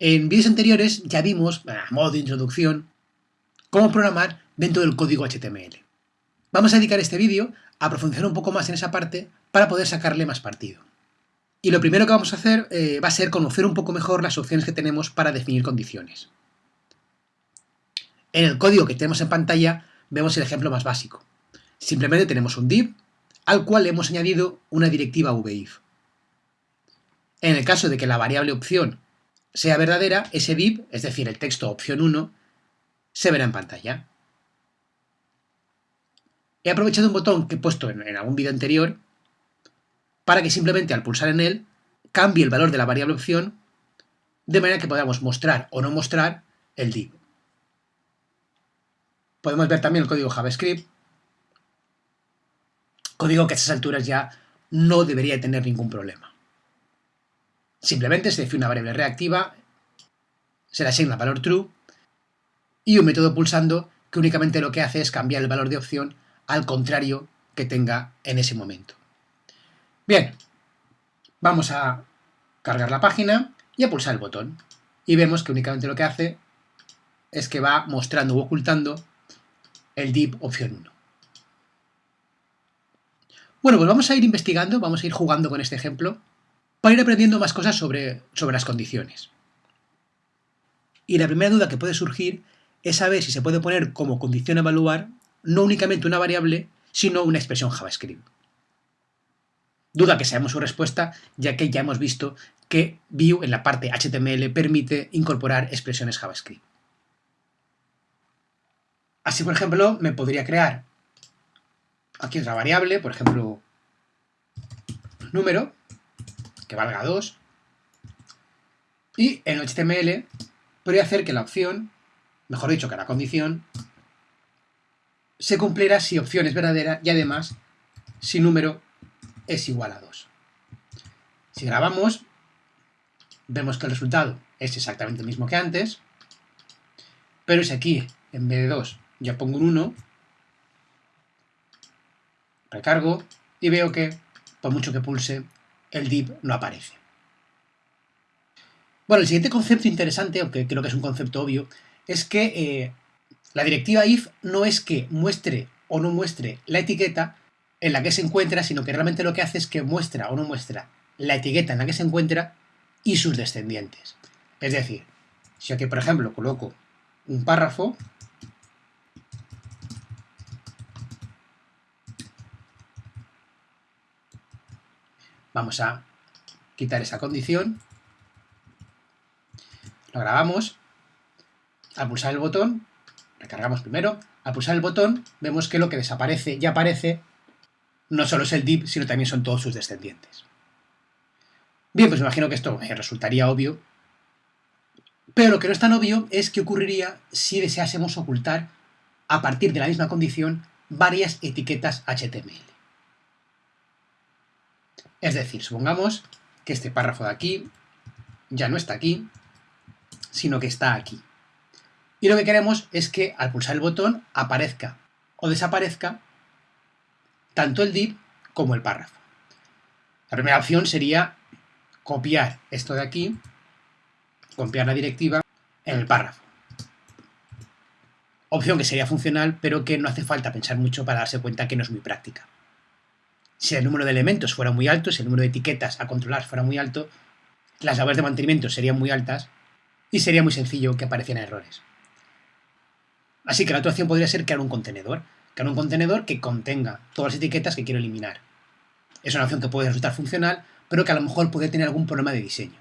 En vídeos anteriores ya vimos, a modo de introducción, cómo programar dentro del código HTML. Vamos a dedicar este vídeo a profundizar un poco más en esa parte para poder sacarle más partido. Y lo primero que vamos a hacer eh, va a ser conocer un poco mejor las opciones que tenemos para definir condiciones. En el código que tenemos en pantalla vemos el ejemplo más básico. Simplemente tenemos un div al cual hemos añadido una directiva vif. En el caso de que la variable opción sea verdadera, ese div, es decir, el texto opción 1, se verá en pantalla. He aprovechado un botón que he puesto en, algún vídeo anterior para que simplemente al pulsar en él cambie el valor de la variable opción de manera que podamos mostrar o no mostrar el div. Podemos ver también el código JavaScript, código que a estas alturas ya no debería tener ningún problema. Simplemente se define una variable reactiva, se le asigna valor true y un método pulsando que únicamente lo que hace es cambiar el valor de opción al contrario que tenga en ese momento. Bien, vamos a cargar la página y a pulsar el botón. Y vemos que únicamente lo que hace es que va mostrando o ocultando el div opción 1. Bueno, pues vamos a ir investigando, vamos a ir jugando con este ejemplo para ir aprendiendo más cosas sobre, sobre las condiciones. Y la primera duda que puede surgir es saber si se puede poner como condición a evaluar no únicamente una variable, sino una expresión JavaScript. Duda que sabemos su respuesta, ya que ya hemos visto que Vue en la parte HTML permite incorporar expresiones JavaScript. Así, por ejemplo, me podría crear aquí otra variable, por ejemplo, número, que valga 2. Y en HTML podría hacer que la opción, mejor dicho, que la condición, se cumpliera si opción es verdadera y además si número es igual a 2. Si grabamos, vemos que el resultado es exactamente el mismo que antes, pero si aquí, en vez de 2, ya pongo un 1, recargo y veo que, por mucho que pulse, el div no aparece. Bueno, el siguiente concepto interesante, aunque creo que es un concepto obvio, es que eh, la directiva if no es que muestre o no muestre la etiqueta en la que se encuentra, sino que realmente lo que hace es que muestra o no muestra la etiqueta en la que se encuentra y sus descendientes. Es decir, si aquí, por ejemplo, coloco un párrafo, Vamos a quitar esa condición. Lo grabamos. Al pulsar el botón, recargamos primero. Al pulsar el botón, vemos que lo que desaparece y aparece no solo es el div, sino también son todos sus descendientes. Bien, pues me imagino que esto resultaría obvio. Pero lo que no es tan obvio es qué ocurriría si deseásemos ocultar, a partir de la misma condición, varias etiquetas HTML. Es decir, supongamos que este párrafo de aquí ya no está aquí, sino que está aquí. Y lo que queremos es que al pulsar el botón aparezca o desaparezca tanto el div como el párrafo. La primera opción sería copiar esto de aquí, copiar la directiva en el párrafo. Opción que sería funcional, pero que no hace falta pensar mucho para darse cuenta que no es muy práctica si el número de elementos fuera muy alto, si el número de etiquetas a controlar fuera muy alto, las labores de mantenimiento serían muy altas y sería muy sencillo que aparecieran errores. Así que la otra opción podría ser crear un contenedor, crear un contenedor que contenga todas las etiquetas que quiero eliminar. Es una opción que puede resultar funcional, pero que a lo mejor puede tener algún problema de diseño.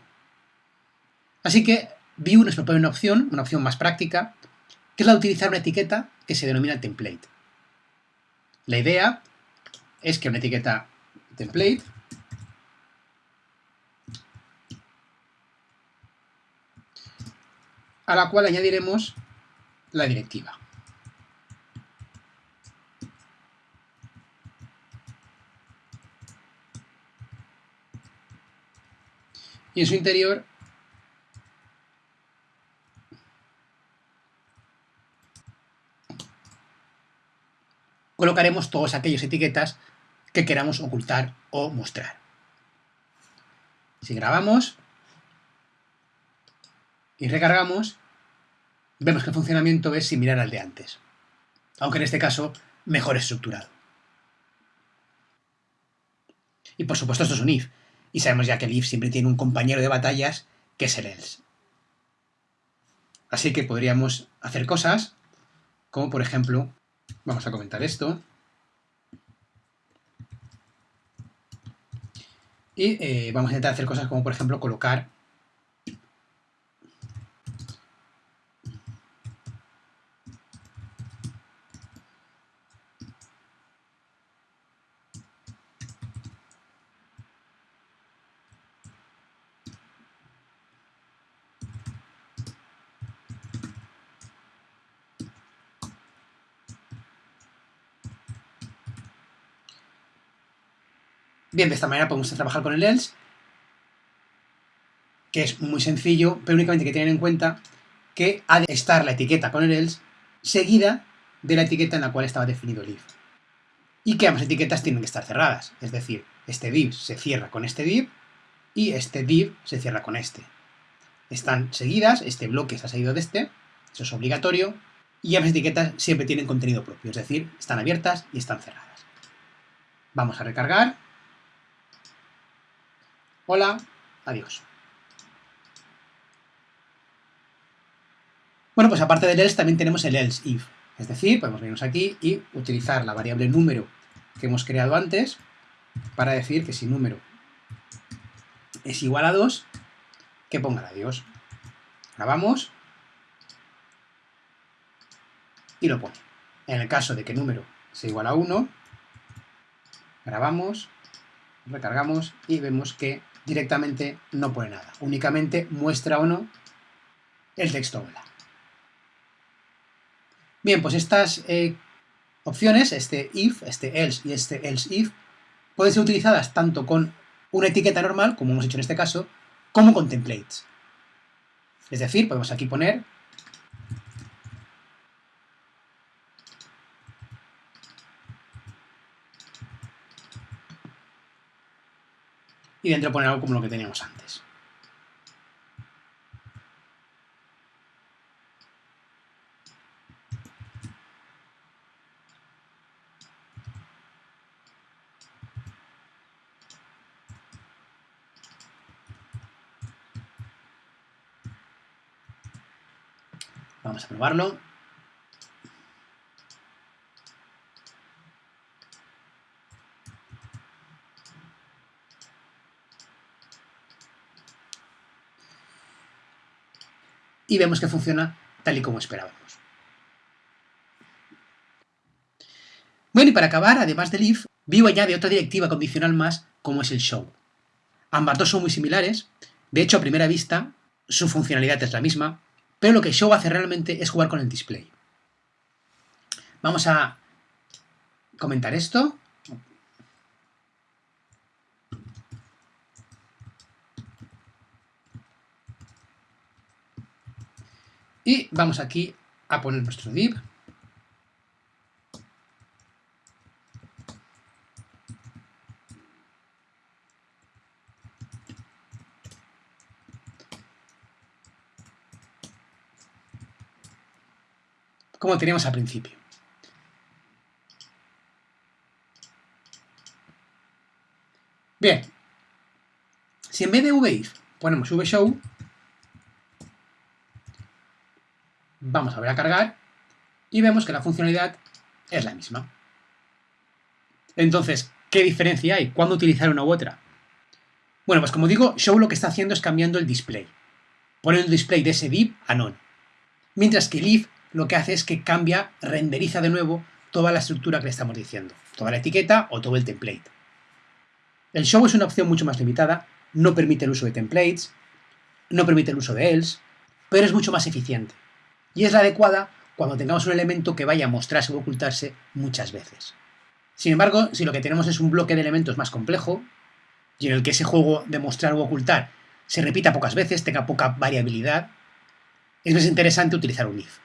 Así que Vue nos propone una opción, una opción más práctica, que es la de utilizar una etiqueta que se denomina template. La idea es que una etiqueta template a la cual añadiremos la directiva. Y en su interior colocaremos todas aquellas etiquetas que queramos ocultar o mostrar. Si grabamos, y recargamos, vemos que el funcionamiento es similar al de antes, aunque en este caso mejor estructurado. Y por supuesto esto es un if, y sabemos ya que el if siempre tiene un compañero de batallas que es el else. Así que podríamos hacer cosas como por ejemplo, vamos a comentar esto, y eh, vamos a intentar hacer cosas como por ejemplo colocar Bien, de esta manera podemos trabajar con el else, que es muy sencillo, pero únicamente hay que tener en cuenta que ha de estar la etiqueta con el else seguida de la etiqueta en la cual estaba definido el if. Y que ambas etiquetas tienen que estar cerradas, es decir, este div se cierra con este div y este div se cierra con este. Están seguidas, este bloque ha seguido de este, eso es obligatorio, y ambas etiquetas siempre tienen contenido propio, es decir, están abiertas y están cerradas. Vamos a recargar Hola, adiós. Bueno, pues aparte del else también tenemos el else if. Es decir, podemos venirnos aquí y utilizar la variable número que hemos creado antes para decir que si número es igual a 2, que ponga adiós. Grabamos y lo pone. En el caso de que número sea igual a 1, grabamos, recargamos y vemos que directamente no pone nada. Únicamente muestra o no el texto hola. Bien, pues estas eh, opciones, este if, este else y este else if, pueden ser utilizadas tanto con una etiqueta normal, como hemos hecho en este caso, como con templates. Es decir, podemos aquí poner y dentro poner algo como lo que teníamos antes. Vamos a probarlo. Y vemos que funciona tal y como esperábamos. Bueno, y para acabar, además del if, Vue añade otra directiva condicional más, como es el show. Ambas dos son muy similares, de hecho, a primera vista, su funcionalidad es la misma, pero lo que show hace realmente es jugar con el display. Vamos a comentar esto. Y vamos aquí a poner nuestro div. como teníamos al principio. Bien, si en vez de vif ponemos vshow, Vamos a ver a cargar y vemos que la funcionalidad es la misma. Entonces, ¿qué diferencia hay? ¿Cuándo utilizar una u otra? Bueno, pues como digo, Show lo que está haciendo es cambiando el display. Pone el display de ese div a none. Mientras que Leaf lo que hace es que cambia, renderiza de nuevo toda la estructura que le estamos diciendo. Toda la etiqueta o todo el template. El show es una opción mucho más limitada, no permite el uso de templates, no permite el uso de else, pero es mucho más eficiente y es la adecuada cuando tengamos un elemento que vaya a mostrarse o ocultarse muchas veces. Sin embargo, si lo que tenemos es un bloque de elementos más complejo, y en el que ese juego de mostrar o ocultar se repita pocas veces, tenga poca variabilidad, es más interesante utilizar un if.